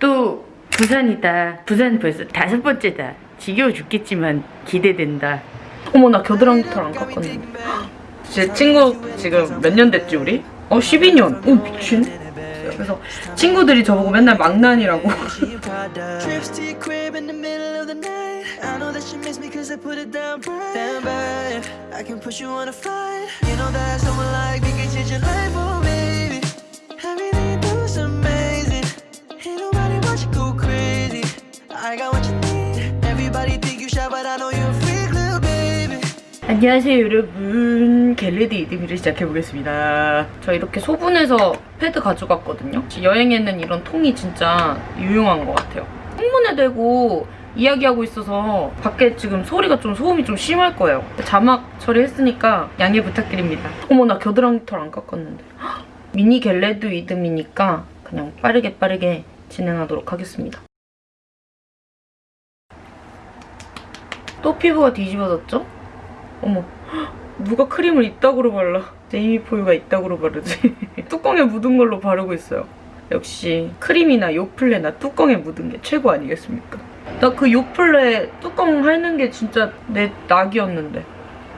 또 부산이다. 부산 벌써 다섯 번째다. 지겨워 죽겠지만 기대된다. 어머 나 겨드랑이 털 안 깎았네. 제 친구 지금 몇 년 됐지 우리? 어 12년. 오 미친. 그래서 친구들이 저보고 맨날 망난이라고. 안녕하세요 여러분. get ready with me를 시작해보겠습니다. 저 이렇게 소분해서 패드 가져갔거든요. 여행에는 이런 통이 진짜 유용한 것 같아요. 창문에 대고 이야기하고 있어서 밖에 지금 소리가 좀 소음이 좀 심할 거예요. 자막 처리했으니까 양해 부탁드립니다. 어머 나 겨드랑이 털 안 깎았는데. 헉, 미니 get ready with me니까 그냥 빠르게 빠르게 진행하도록 하겠습니다 또 피부가 뒤집어졌죠? 어머. 헉, 누가 크림을 이따구로 발라. 제이미 포유가 이따구로 바르지. 뚜껑에 묻은 걸로 바르고 있어요. 역시 크림이나 요플레나 뚜껑에 묻은 게 최고 아니겠습니까? 나 그 요플레 뚜껑 핥는 게 진짜 내 낙이었는데.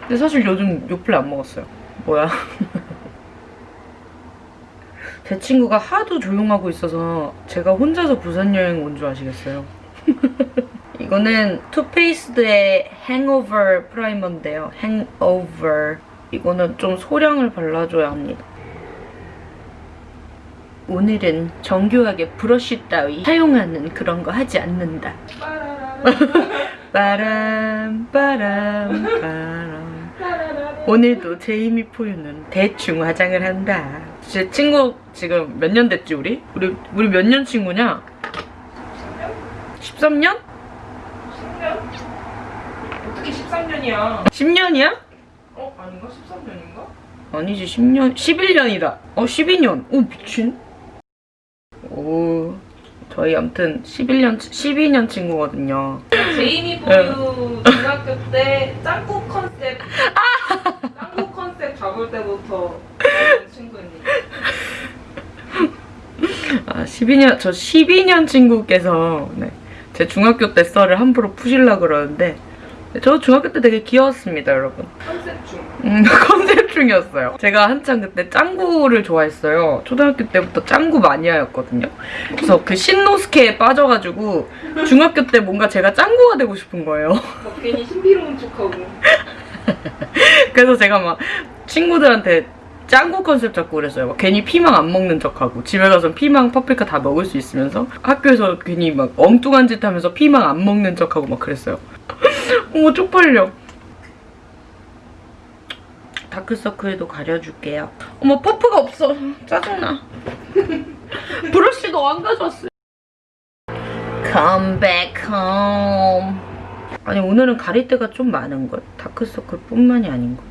근데 사실 요즘 요플레 안 먹었어요. 뭐야? 제 친구가 하도 조용하고 있어서 제가 혼자서 부산 여행 온 줄 아시겠어요 이거는 Too Faced의 hangover primer인데요. Hangover. 이거는 좀 소량을 발라줘야 합니다. 오늘은 정교하게 브러쉬 따위 사용하는 그런 거 하지 않는다. 빠람 빠람 빠람 오늘도 제이미 포유는 대충 화장을 한다. 제 친구 지금 몇 년 됐지 우리? 우리 우리 몇 년 친구냐? 13년? 어떻게 13년이야? 10년이야? 어? 아닌가? 13년인가? 아니지 10년 11년이다 어 12년 오 미친 오 저희 아무튼 11년 12년 친구거든요 제이미 보유 중학교 때 짱구 컨셉 짱구 컨셉 잡을 때부터 친구입니다 아 12년 저 12년 친구께서 네, 제 중학교 때 썰을 함부로 푸실라 그러는데 저 중학교 때 되게 귀여웠습니다 여러분 컨셉 중 음, 컨셉 중이었어요. 제가 한창 그때 짱구를 좋아했어요. 초등학교 때부터 짱구 마니아였거든요. 그래서 그 신노스케에 빠져가지고 중학교 때 뭔가 제가 짱구가 되고 싶은 거예요. 막 괜히 신비로운 척하고 그래서 제가 막 친구들한테 짱구 컨셉 잡고 그랬어요. 막 괜히 피망 안 먹는 척하고 집에 가서 피망 파프리카 다 먹을 수 있으면서 학교에서 괜히 막 엉뚱한 짓 하면서 피망 안 먹는 척하고 막 그랬어요. 어머 쪽팔려. 다크서클도 가려줄게요. 어머 퍼프가 없어. 짜증나. 브러쉬도 안 가져왔어요. Come back home. 아니 오늘은 가릴 때가 좀 많은걸. 다크서클뿐만이 아닌걸.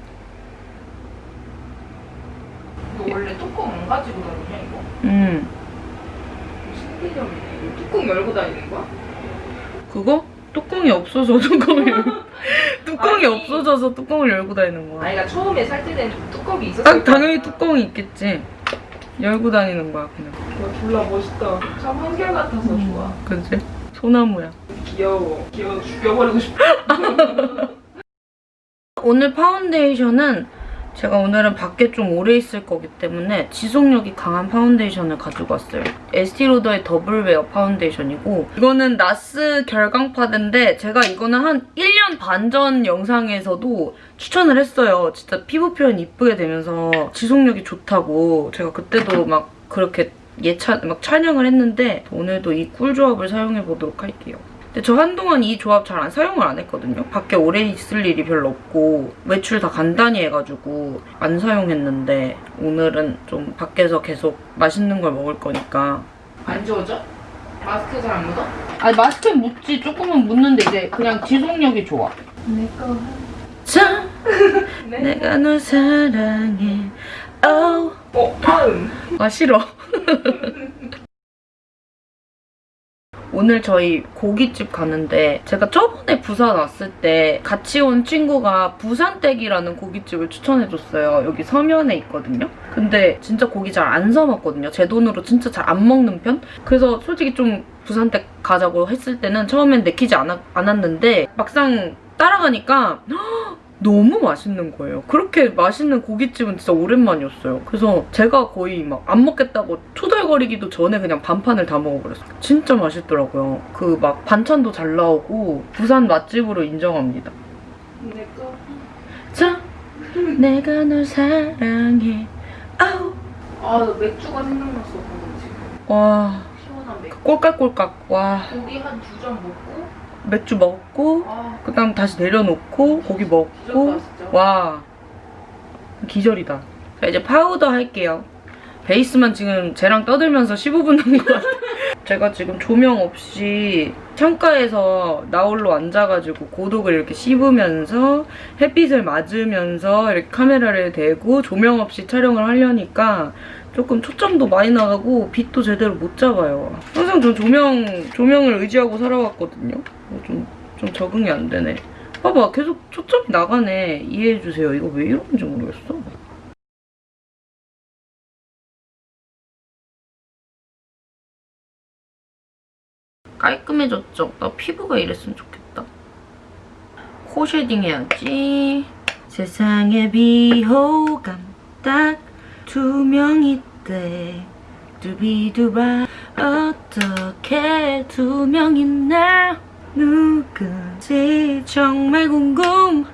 이거 원래 뚜껑 안 가지고 다니냐 이거? 음. 신기점이네 이거 뚜껑 열고 다니는 거야? 그거? 뚜껑이 없어서 뚜껑을 열- 뚜껑이 아니. 없어져서 뚜껑을 열고 다니는 거야. 아니가 처음에 살 때는 뚜껑이 있었을 딱 당연히 거야. 뚜껑이 있겠지. 열고 다니는 거야 그냥. 와 졸라 멋있다 참 한결 같아서 좋아 그지? 소나무야. 귀여워 귀여워 죽여버리고 싶어 오늘 파운데이션은 제가 오늘은 밖에 좀 오래 있을 거기 때문에 지속력이 강한 파운데이션을 가지고 왔어요. 에스티로더의 Double Wear 파운데이션이고 이거는 나스 결광파데인데 제가 이거는 한 1년 반 전 영상에서도 추천을 했어요. 진짜 피부 표현 이쁘게 되면서 지속력이 좋다고 제가 그때도 막 그렇게 예찬 막 찬양을 했는데 오늘도 이 꿀조합을 사용해 보도록 할게요. 근데 저 한동안 이 조합 잘 안 사용을 안 했거든요. 밖에 오래 있을 일이 별로 없고 외출 다 간단히 해가지고 안 사용했는데 오늘은 좀 밖에서 계속 맛있는 걸 먹을 거니까 안 지워져? 마스크 잘 안 묻어? 아니 마스크에 묻지 조금은 묻는데 이제 그냥 지속력이 좋아. 내거 자, 네. 내가 널 사랑해. Oh. 어 다음 아 싫어. 오늘 저희 고깃집 가는데 제가 저번에 부산 왔을 때 같이 온 친구가 부산댁이라는 고깃집을 추천해줬어요. 여기 서면에 있거든요. 근데 진짜 고기 잘 안 사먹거든요. 제 돈으로 진짜 잘 안 먹는 편? 그래서 솔직히 좀 부산댁 가자고 했을 때는 처음엔 내키지 않았, 않았는데 막상 따라가니까 너무 맛있는 거예요. 그렇게 맛있는 고깃집은 진짜 오랜만이었어요. 그래서 제가 거의 막 안 먹겠다고 투덜거리기도 전에 그냥 반판을 다 먹어버렸어요. 진짜 맛있더라고요. 그 막 반찬도 잘 나오고 부산 맛집으로 인정합니다. 내꺼 자, 내가 널 사랑해. 아우. 아나 맥주가 생각났어 지금 와, 시원한 맥주 꼴깍꼴깍. 와, 고기 한 두 점 먹고 맥주 먹고 아 그다음 다시 내려놓고 고기 먹고 기절다 와 기절이다. 자 이제 파우더 할게요. 베이스만 지금 쟤랑 떠들면서 15분 한 것 같아요. 제가 지금 조명 없이 창가에서 나홀로 앉아가지고 고독을 이렇게 씹으면서 햇빛을 맞으면서 이렇게 카메라를 대고 조명 없이 촬영을 하려니까 조금 초점도 많이 나가고 빛도 제대로 못 잡아요. 항상 전 조명, 조명을 의지하고 살아왔거든요. 좀, 좀 적응이 안 되네. 봐봐, 계속 초점이 나가네. 이해해주세요. 이거 왜 이러는지 모르겠어. 깔끔해졌죠? 나 피부가 이랬으면 좋겠다. 코 shading 해야지. 세상에 비호감 딱 두명 있대. 두비두바 어떻게 두 명이나 누군지 정말 궁금하구나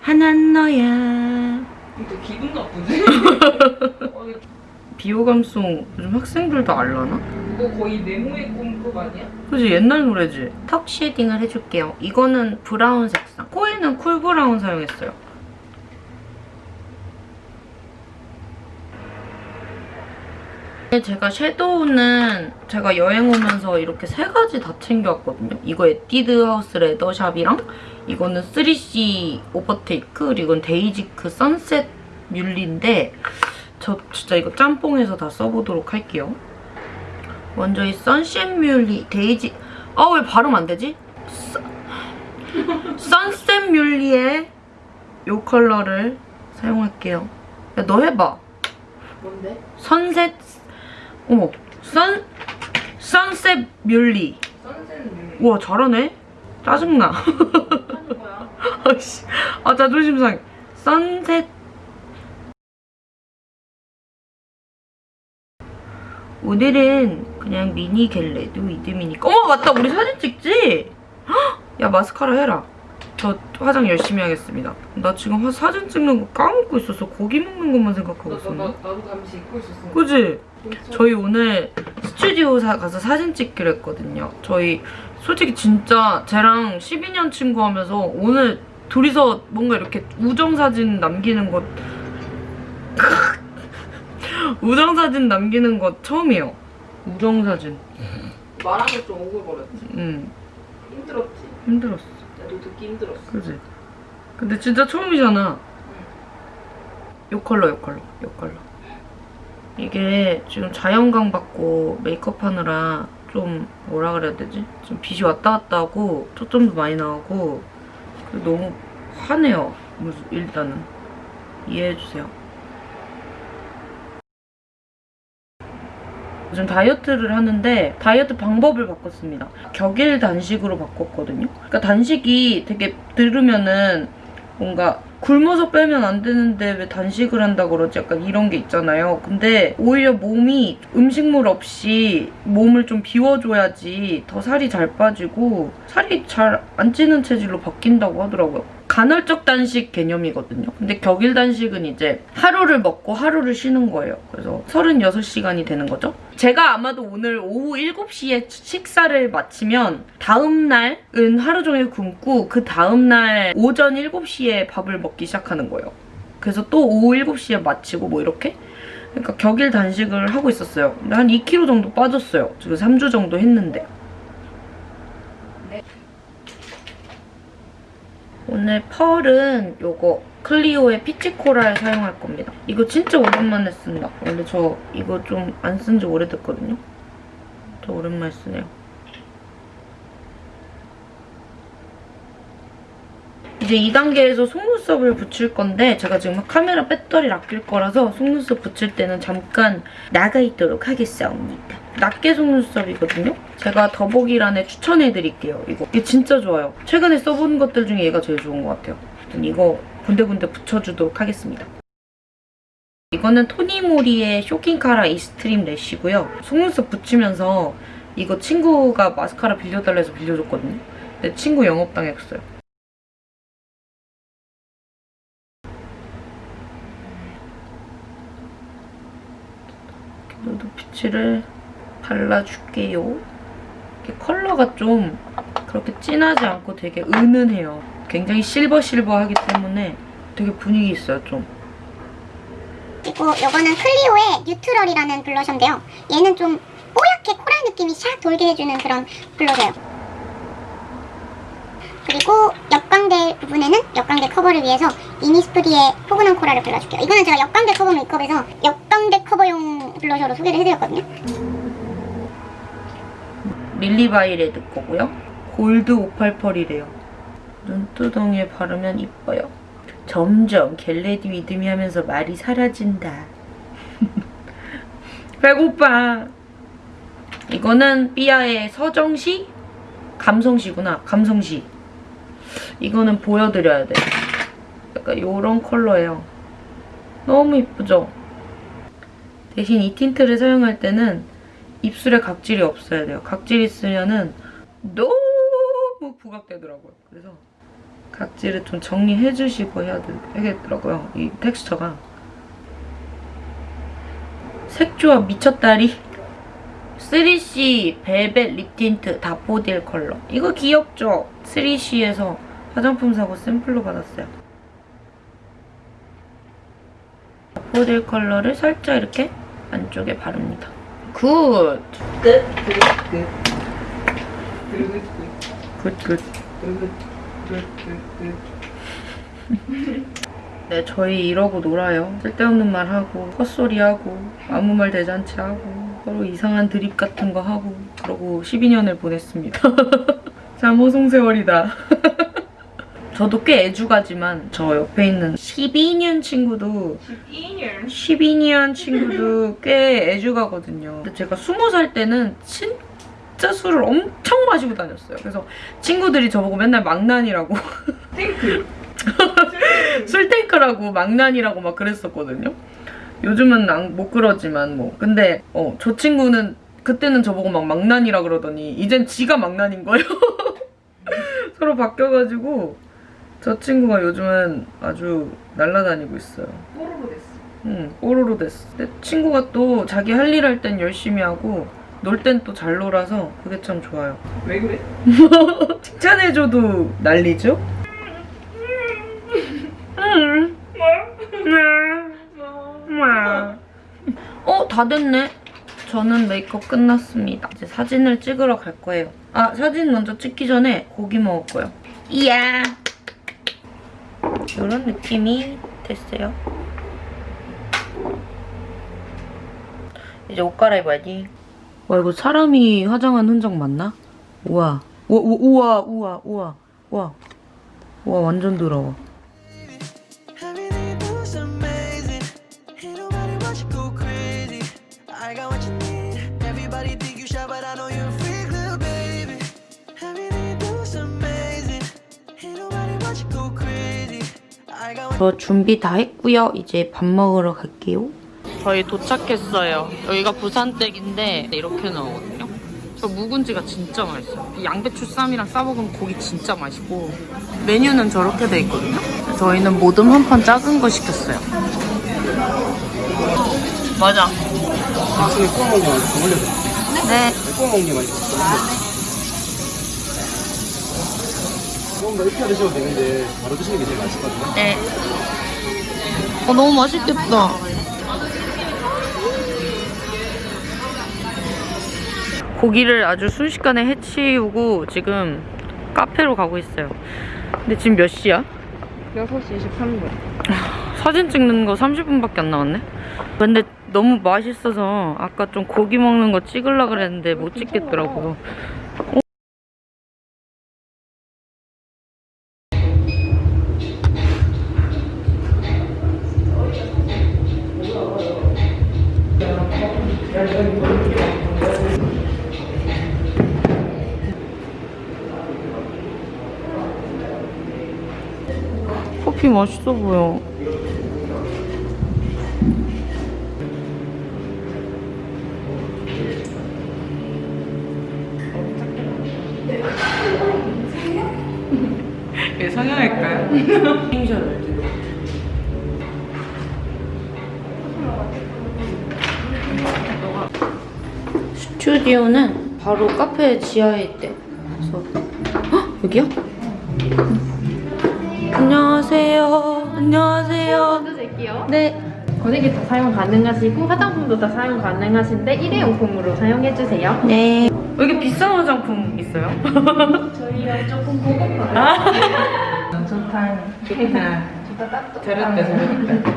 하나는 너야 근데 기분 나쁘지? 어, 비호감송 요즘 학생들도 알라나? 이거 거의 네모의 꿈급 아니야? 그지 옛날 노래지 턱 shading을 해줄게요 이거는 brown 색상 코에는 cool brown 사용했어요 제가 섀도우는 제가 여행 오면서 이렇게 세 가지 다 챙겨왔거든요. 이거 에뛰드 하우스 leather shop이랑 이거는 3CE overtake 그리고 이건 데이지크 sunset muhly인데 저 진짜 이거 짬뽕해서 다 써보도록 할게요. 먼저 이 sunset muhly 데이지 아 왜 발음 안 되지? 서- sunset muhly의 이 컬러를 사용할게요. 야 너 해봐. 뭔데? sunset 어머 선 sunset muhly sunset은 우와 잘하네 짜증나 거야 아씨 아 자존심 상해 선셋 오늘은 그냥 미니 겟레드 위드미니까 어머 맞다 우리 사진 찍지? 헉! 야 마스카라 해라 저 화장 열심히 하겠습니다 나 지금 화- 사진 찍는 거 까먹고 있었어 고기 먹는 것만 생각하고 있었네 나, 나도 잠시 입고 있었어 그지? 저희 오늘 스튜디오 사- 가서 사진 찍기로 했거든요. 저희 솔직히 진짜 쟤랑 12년 친구 하면서 오늘 둘이서 뭔가 이렇게 우정사진 남기는 것 우정사진 남기는 것 처음이에요. 우정사진. 말하면 좀 오글거렸지 음, 힘들었지 힘들었어. 나도 듣기 힘들었어 그지? 근데 진짜 처음이잖아. 요 컬러, 요 컬러, 요 컬러. 이게 지금 자연광 받고 메이크업 하느라 좀 뭐라 그래야 되지? 좀 빛이 왔다 갔다 하고 초점도 많이 나오고 너무 화내요. 무슨 일단은 이해해주세요. 요즘 다이어트를 하는데 다이어트 방법을 바꿨습니다. 격일 단식으로 바꿨거든요. 그러니까 단식이 되게 들으면은 뭔가 굶어서 빼면 안 되는데 왜 단식을 한다 그러지? 약간 이런 게 있잖아요. 근데 오히려 몸이 음식물 없이 몸을 좀 비워줘야지 더 살이 잘 빠지고 살이 잘 안 찌는 체질로 바뀐다고 하더라고요. 간헐적 단식 개념이거든요. 근데 격일 단식은 이제 하루를 먹고 하루를 쉬는 거예요. 그래서 36시간이 되는 거죠. 제가 아마도 오늘 오후 7시에 식사를 마치면 다음 날은 하루 종일 굶고 그 다음 날 오전 7시에 밥을 먹기 시작하는 거예요. 그래서 또 오후 7시에 마치고 뭐 이렇게 그러니까 격일 단식을 하고 있었어요. 근데 한 2kg 정도 빠졌어요. 지금 3주 정도 했는데. 오늘 펄은 요거 클리오의 피치 코랄 사용할 겁니다. 이거 진짜 오랜만에 쓴다. 원래 저 이거 좀 안 쓴 지 오래됐거든요. 진짜 오랜만에 쓰네요. 이제 2단계에서 속눈썹을 붙일 건데 제가 지금 카메라 배터리를 아낄 거라서 속눈썹 붙일 때는 잠깐 나가 있도록 하겠습니다. 낱개 속눈썹이거든요? 제가 더보기란에 추천해드릴게요. 이거 이게 진짜 좋아요. 최근에 써본 것들 중에 얘가 제일 좋은 것 같아요. 이거 군데군데 붙여주도록 하겠습니다. 이거는 토니모리의 쇼킹카라 이스트림 래쉬고요. 속눈썹 붙이면서 이거 친구가 마스카라 빌려달라 해서 빌려줬거든요. 근데 친구 영업당했어요. 누드 피치를 발라줄게요. 컬러가 좀 그렇게 진하지 않고 되게 은은해요. 굉장히 실버실버하기 때문에 되게 분위기 있어요, 좀. 그리고 이거는 클리오의 neutral이라는 blusher인데요. 얘는 좀 뽀얗게 coral 느낌이 샥 돌게 해주는 그런 blusher예요. 그리고 옆광대 부분에는 옆광대 커버를 위해서 이니스프리의 포근한 coral을 발라줄게요. 이거는 제가 옆광대 커버 메이크업에서 옆광대 커버용 blusher로 소개를 해드렸거든요. 릴리바이 레드 거고요. 골드 588이래요. 눈두덩이에 바르면 이뻐요. 점점 get ready with me 하면서 말이 사라진다. 배고파. 이거는 삐아의 서정시? 감성시구나. 감성시. 이거는 보여드려야 돼. 약간 요런 컬러예요. 너무 이쁘죠? 대신 이 tint를 사용할 때는 입술에 각질이 없어야 돼요. 각질 있으면은 너무 부각되더라고요. 그래서 각질을 좀 정리해주시고 해야 되겠더라고요. 이 텍스처가. 색조합 미쳤다리. 3CE velvet lip tint daffodil 컬러. 이거 귀엽죠? 3CE에서 화장품 사고 샘플로 받았어요. daffodil 컬러를 살짝 이렇게 안쪽에 바릅니다. Good! 끝. 끝. 끝. 끝. 끝. 네, 저희 이러고 놀아요. 쓸데없는 말 하고, 헛소리 하고, 아무 말 대잔치 하고, 서로 이상한 드립 같은 거 하고, 그러고 12년을 보냈습니다. 참 허송세월이다. 저도 꽤 애주가지만 저 옆에 있는 12년 친구도 12년. 12년 친구도 꽤 애주가거든요. 근데 제가 20살 때는 진짜 술을 엄청 마시고 다녔어요. 그래서 친구들이 저보고 맨날 망난이라고 탱크. 술탱크라고 망난이라고 막 그랬었거든요. 요즘은 안- 못 그러지만 뭐. 근데 어, 저 친구는 그때는 저보고 막 망난이라 그러더니 이젠 지가 망난인 거예요. 서로 바뀌어가지고 저 친구가 요즘은 아주 날라다니고 있어요. 뽀로로 됐어. 응, 뽀로로 됐어. 근데 친구가 또 자기 할 일 할 땐 열심히 하고 놀 땐 또 잘 놀아서 그게 참 좋아요. 왜 그래? 칭찬해줘도 난리죠? 어, 다 됐네. 저는 메이크업 끝났습니다. 이제 사진을 찍으러 갈 거예요. 아, 사진 먼저 찍기 전에 고기 먹을 거예요. 이야! 이런 느낌이 됐어요. 이제 옷 갈아입어야지. 와, 이거 사람이 화장한 흔적 맞나? 우와. 우와, 우와, 우와, 우와, 우와. 우와, 완전 더러워. 저 준비 다 했고요. 이제 밥 먹으러 갈게요. 저희 도착했어요. 여기가 부산댁인데 이렇게 나오거든요. 저 묵은지가 진짜 맛있어요. 이 양배추 쌈이랑 싸먹으면 고기 진짜 맛있고 메뉴는 저렇게 돼 있거든요. 저희는 모듬 한 판 작은 거 시켰어요. 맞아. 아침에 구워 먹는 게 맛있어. 올려서. 네. 구워 먹는 게 맛있어. 조금 더 익혀 드셔도 되는데 바로 드시는 게 제일 맛있거든요. 네. 어, 너무 맛있겠다. 고기를 아주 순식간에 해치우고 지금 카페로 가고 있어요. 근데 지금 몇 시야? 6시 23분. 사진 찍는 거 30분밖에 안 남았네? 근데 너무 맛있어서 아까 좀 고기 먹는 거 찍으려고 그랬는데 못 찍겠더라고요. 커피 맛있어 보여. 왜 성형할까요? 핑션을 찍어. 스튜디오는 바로 카페 지하에 있대. 그래서 헉, 여기요? 안녕하세요. 안녕하세요. 네. 거리기 다 사용 가능하시고 화장품도 다 사용 가능하신데 일회용품으로 사용해주세요. 네. 여기 비싼 화장품 있어요? 저희가 조금 고급화요. 좋다. 좋다. 진짜 딱 잘했다, 잘했다.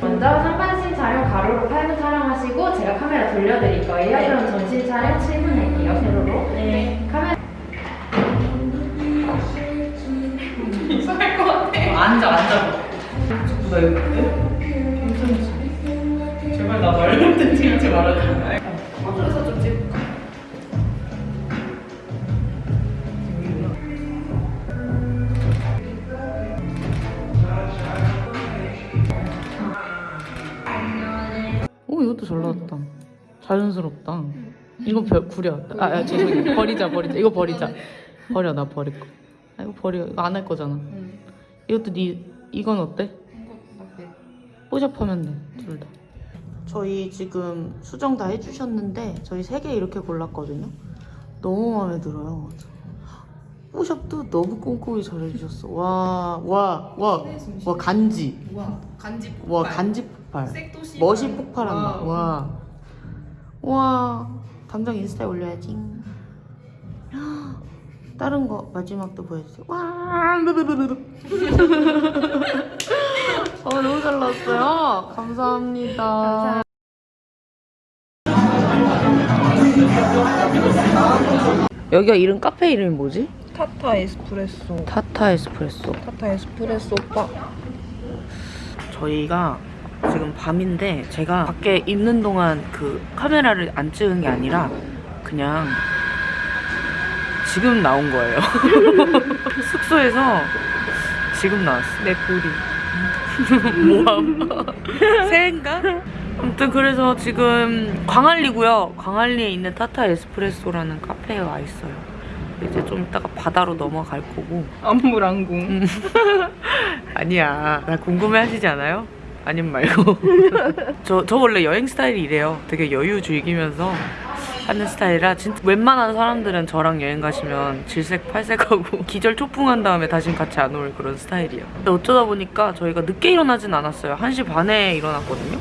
먼저 상반신 촬영 가로로 8분 촬영하시고 제가 카메라 돌려드릴 거예요. 그럼 전신 촬영 7분 할게요. 세로로. 네. 카메라 이상할 것 같아. 앉아, 앉아. 나 이거 괜찮지? 제발 나 말할 때 찍지 말아줘. 어디서 좀 찍을까? 오 이것도 잘 나왔다. 자연스럽다. 이거 별, 구려. 아, 아 죄송해요. 버리자 버리자. 이거 버리자. 버려 나 버릴 거. 아 이거 버려. 이거 안 할 거잖아. 이것도 네 이건 어때? 뽀샵하면 돼. 둘 다. 저희 지금 수정 다 해주셨는데 저희 세 개 이렇게 골랐거든요. 너무 마음에 들어요. 뽀샵도 너무 꼼꼼히 잘해주셨어. 와, 와, 와, 와 간지. 와, 간지 와 간지 폭발. 색도시. 멋이 폭발한다. 와. 와. 당장 인스타에 올려야지. 다른 거 마지막도 보여주세요. 와. 어, 너무 잘 나왔어요. 감사합니다. 여기가 이름 카페 이름이 뭐지? 타타 에스프레소. 타타 에스프레소. 타타 에스프레소 바. 저희가 지금 밤인데 제가 밖에 있는 동안 그 카메라를 안 찍은 게 아니라 그냥 지금 나온 거예요. 숙소에서 지금 나왔어. 내 볼이. 모함. 새인가? 아무튼 그래서 지금 광안리고요. 광안리에 있는 타타 에스프레소라는 카페에 와 있어요. 이제 좀 이따가 바다로 넘어갈 거고 안무랑궁. 음. 아니야. 나 궁금해 하시지 않아요? 아님 말고. 저, 저 원래 여행 스타일이 이래요. 되게 여유 즐기면서 하는 스타일이라 진짜 웬만한 사람들은 저랑 여행 가시면 질색 팔색하고 기절 초풍한 다음에 다신 같이 안 올 그런 스타일이에요. 근데 어쩌다 보니까 저희가 늦게 일어나진 않았어요. 1시 반에 일어났거든요.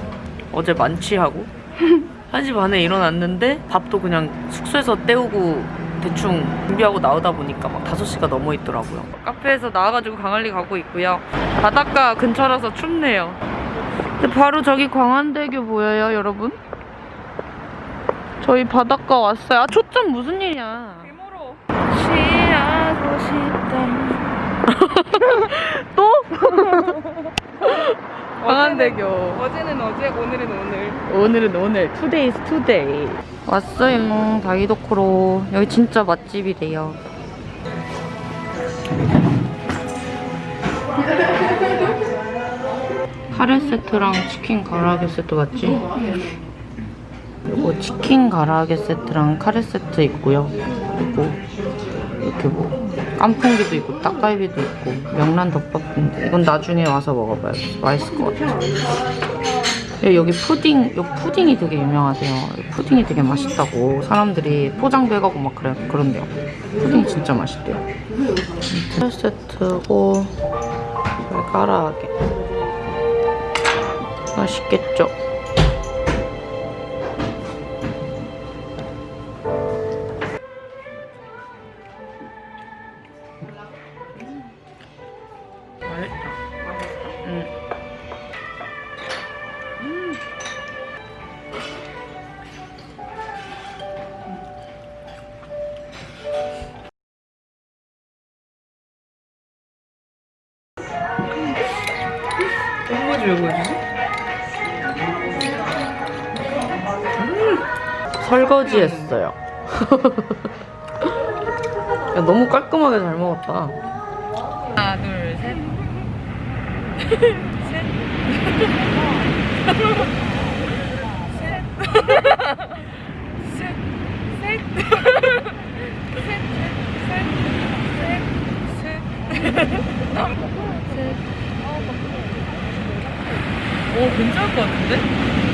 어제 만취하고. 1시 반에 일어났는데 밥도 그냥 숙소에서 때우고 대충 준비하고 나오다 보니까 막 5시가 넘어 있더라고요. 카페에서 나와가지고 광안리 가고 있고요. 바닷가 근처라서 춥네요. 근데 바로 저기 광안대교 보여요, 여러분? 저희 바닷가 왔어요. 아, 초점 무슨 일이야. 개모로. 취하고 싶다. 또? 광안대교. 어제는 어제, 오늘은 오늘. 오늘은 오늘 today's today 왔어요 다이도코로 여기 진짜 맛집이래요 카레 세트랑 치킨 가라아게 세트 맞지? 그리고 치킨 가라아게 세트랑 카레 세트 있고요 그리고 이렇게 뭐 깐풍기도 있고 딱갈비도 있고 명란 덮밥인데 이건 나중에 와서 먹어봐요 맛있을 것 같아요 예, 여기 푸딩, 요 푸딩이 되게 유명하대요. 푸딩이 되게 맛있다고 사람들이 포장해가고 막 그래, 그런데요. 푸딩이 진짜 맛있대요. 한 세트고 깔아하게 맛있겠죠? 설거지 했어요. 야, 너무 깔끔하게 잘 먹었다. 하나, 둘, 셋. 오, 괜찮을 것 같은데?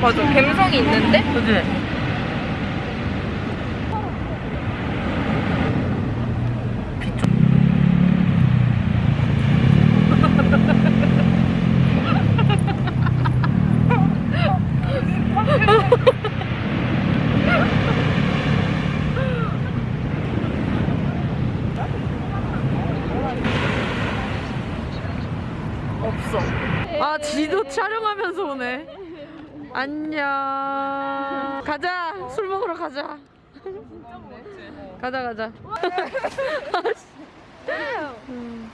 맞아. 감성이 있는데? 그지? 없어. 아, 지도 오네. 안녕. 가자. 술 먹으러 가자. 가자 가자. 음.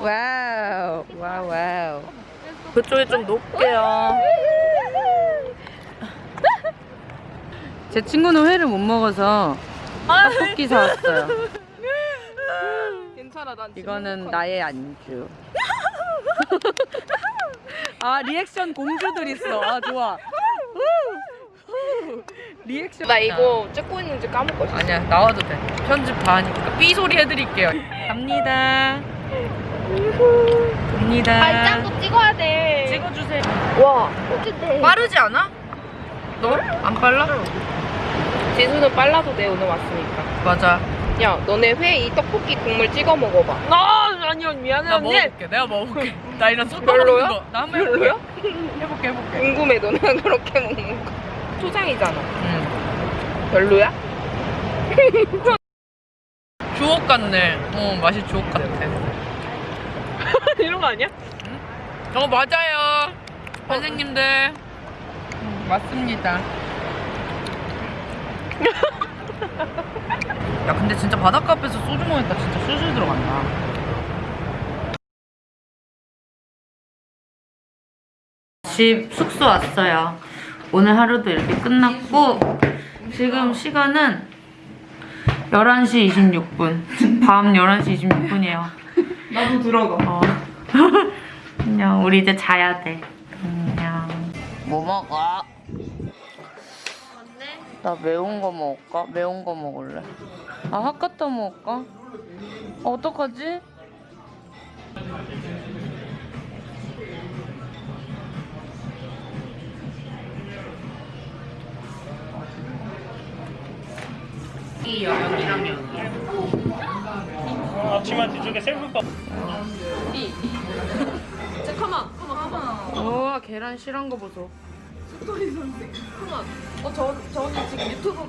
와우 와우 와우. 그쪽에 좀 놓을게요. 제 친구는 회를 못 먹어서 떡볶이 사왔어요. 괜찮아. 난 이거는 나의 안주. 아 리액션 공주들 있어. 아 좋아. 리액션. 나 이거 찍고 있는지 까먹고 있어. 아니야 나와도 돼. 편집 다 하니까 삐 소리 해드릴게요. 갑니다. 갑니다. 발장도 찍어야 돼. 찍어주세요. 와. 어쨌든. 빠르지 않아? 너? 안 빨라? 지수는 빨라도 돼 오늘 왔으니까. 맞아. 야, 너네 회 이 떡볶이 국물 찍어 먹어봐. 아, 아니요, 미안해 나 언니. 먹어볼게. 내가 먹어볼게. 나 이런 속 별로야? 거. 나 한번. 별로야? 해볼게 해볼게. 궁금해, 너네가 그렇게 먹는 거. 초장이잖아. 응. 별로야? 주옥 같네. 어 맛이 주옥 같아. 이런 거 아니야? 어 맞아요. 선생님들. 음, 맞습니다. 야 근데 진짜 바닷가 앞에서 소주 먹으니까 진짜 술술 들어간다. 집 숙소 왔어요. 오늘 하루도 이렇게 끝났고 지금 시간은 11시 26분. 밤 11시 26분이에요. 나도 들어가. 어. 안녕. 우리 이제 자야 돼. 안녕. 뭐 먹어? 나 매운 거 먹을까? 매운 거 먹을래. 아, 핫가타 먹을까? 어떡하지? 이 여기랑 여기. 앞치마 뒤쪽에 셀프밥 우와, 계란 실한 거 보소. 어, 저, 저는 지금 유튜브.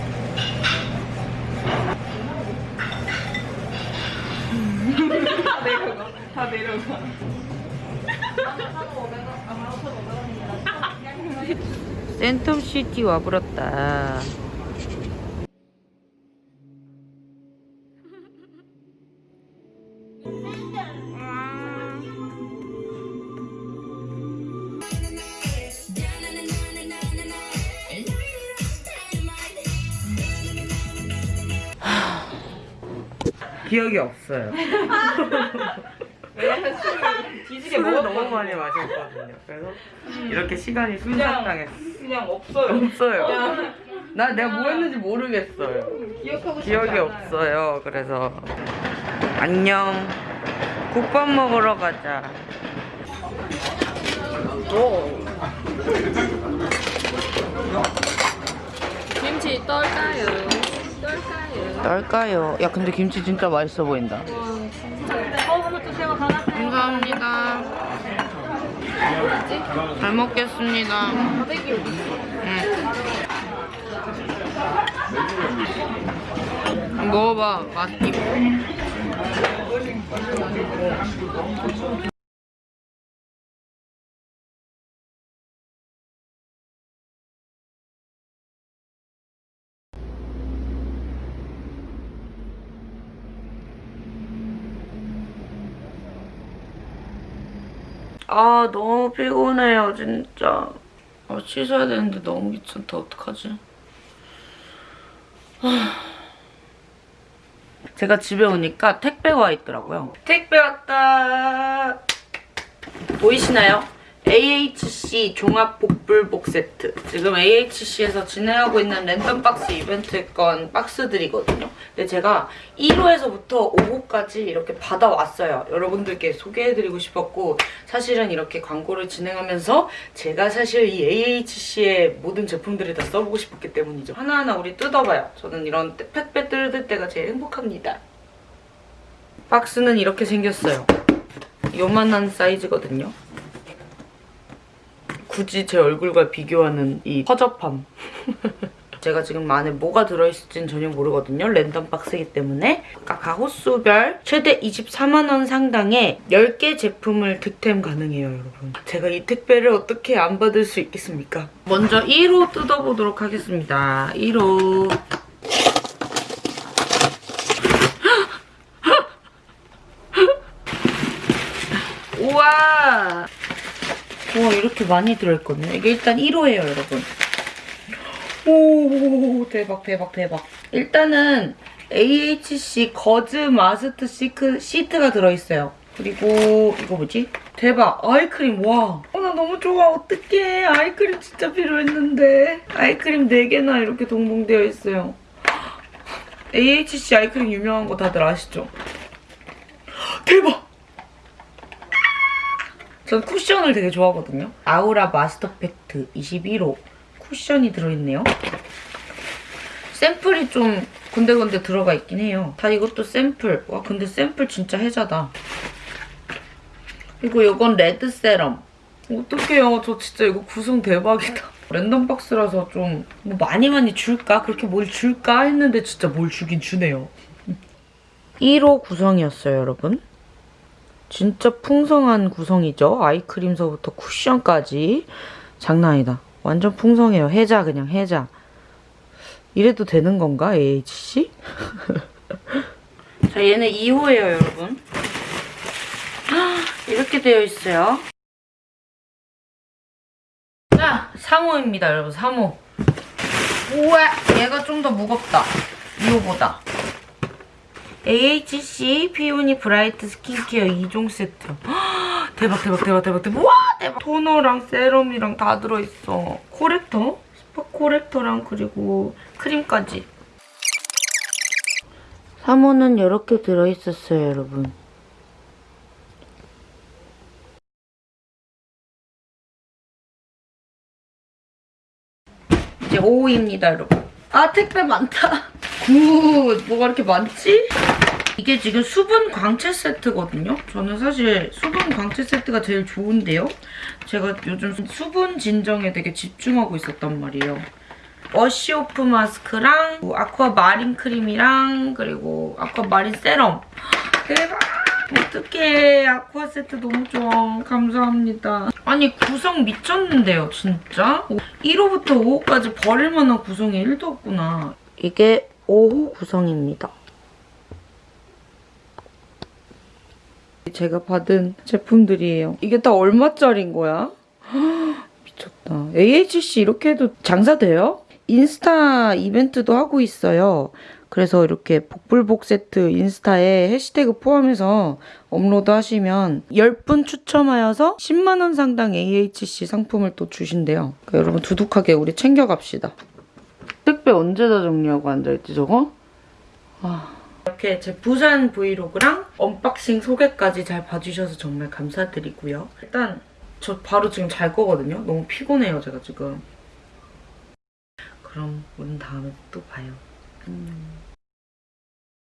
다 내려가. 다 내려가. 센텀시티 와버렸다. 기억이 없어요. 왜냐면 술을 뒤지게 술을. 너무 많이 마셨거든요. 그래서 이렇게 시간이 순삭당했어. 그냥 없어요. 없어요. 그냥 나 내가 뭐 했는지 모르겠어요. 기억하고 싶지 기억이 않아요. 없어요. 그래서 안녕. 국밥 먹으러 가자. 김치 떨까요? 딸까요? 야 근데 김치 진짜 맛있어 보인다. 감사합니다. 잘 먹겠습니다. 응. 먹어봐. 맛있. 아 너무 피곤해요 진짜. 아, 씻어야 되는데 너무 귀찮다. 어떡하지? 아. 제가 집에 오니까 택배가 와 있더라고요. 택배 왔다! 보이시나요? AHC 종합복불복 세트. 지금 AHC에서 진행하고 있는 랜덤박스 이벤트 건 박스들이거든요. 근데 제가 1호에서부터 5호까지 이렇게 받아왔어요. 여러분들께 소개해드리고 싶었고 사실은 이렇게 광고를 진행하면서 제가 사실 이 AHC의 모든 제품들을 다 써보고 싶었기 때문이죠. 하나하나 우리 뜯어봐요. 저는 이런 택배 뜯을 때가 제일 행복합니다. 박스는 이렇게 생겼어요. 요만한 사이즈거든요 굳이 제 얼굴과 비교하는 이 허접함. 제가 지금 안에 뭐가 들어있을지는 전혀 모르거든요. 랜덤 박스이기 때문에. 아까 호수별 최대 24만 원 상당의 10개 제품을 득템 가능해요, 여러분. 제가 이 택배를 어떻게 안 받을 수 있겠습니까? 먼저 1호 뜯어보도록 하겠습니다. 1호. 우와! 와 이렇게 많이 들어있거든요. 이게 일단 1호예요, 여러분. 오 대박 대박 대박. 일단은 AHC 거즈 마스트 시크, 시트가 들어있어요. 그리고 이거 뭐지? 대박 아이크림 와. 어, 나 너무 좋아 어떡해 아이크림 진짜 필요했는데 아이크림 4개나 이렇게 동봉되어 있어요. AHC 아이크림 유명한 거 다들 아시죠? 대박! 전 쿠션을 되게 좋아하거든요. 아우라 마스터 팩트 21호 쿠션이 들어있네요. 샘플이 좀 군데군데 들어가 있긴 해요. 다 이것도 샘플. 와 근데 샘플 진짜 해자다. 그리고 이건 레드 세럼. 어떡해요. 저 진짜 이거 구성 대박이다. 랜덤 박스라서 좀 뭐 많이 많이 줄까? 그렇게 뭘 줄까? 했는데 진짜 뭘 주긴 주네요. 1호 구성이었어요, 여러분. 진짜 풍성한 구성이죠. 아이크림서부터 쿠션까지. 장난 아니다. 완전 풍성해요. 해자 그냥 해자. 이래도 되는 건가? AHC? 자 얘는 2호예요 여러분. 이렇게 되어 있어요. 자 3호입니다 여러분 3호. 우와 얘가 좀 더 무겁다. 2호보다. AHC 피오니 브라이트 스킨케어 2종 세트. 헉, 대박 대박 대박 대박 대박. 와 대박. 토너랑 세럼이랑 다 들어있어. corrector? spot corrector랑 그리고 크림까지. 3호는 이렇게 들어있었어요 여러분. 이제 5호입니다 여러분. 아 택배 많다. good 뭐가 이렇게 많지? 이게 지금 수분 광채 세트거든요. 저는 사실 수분 광채 세트가 제일 좋은데요. 제가 요즘 수분 진정에 되게 집중하고 있었단 말이에요. wash-off 마스크랑 아쿠아 마린 크림이랑 그리고 아쿠아 마린 세럼. 대박! 어떡해. 아쿠아 세트 너무 좋아. 감사합니다. 아니 구성 미쳤는데요, 진짜? 1호부터 5호까지 버릴 만한 구성이 1도 없구나. 이게 5호 구성입니다. 제가 받은 제품들이에요. 이게 다 얼마짜린 거야? 미쳤다. AHC 이렇게 해도 장사돼요? 인스타 이벤트도 하고 있어요. 그래서 이렇게 복불복 세트 인스타에 해시태그 포함해서 업로드 하시면 10분 추첨하여서 10만원 상당 AHC 상품을 또 주신대요. 그러니까 여러분 두둑하게 우리 챙겨갑시다. 택배 언제 다 정리하고 앉아있지 저거? 와. 이렇게 제 부산 브이로그랑 언박싱 소개까지 잘 봐주셔서 정말 감사드리고요. 일단 저 바로 지금 잘 거거든요. 너무 피곤해요 제가 지금. 그럼 우린 다음에 또 봐요. 안녕.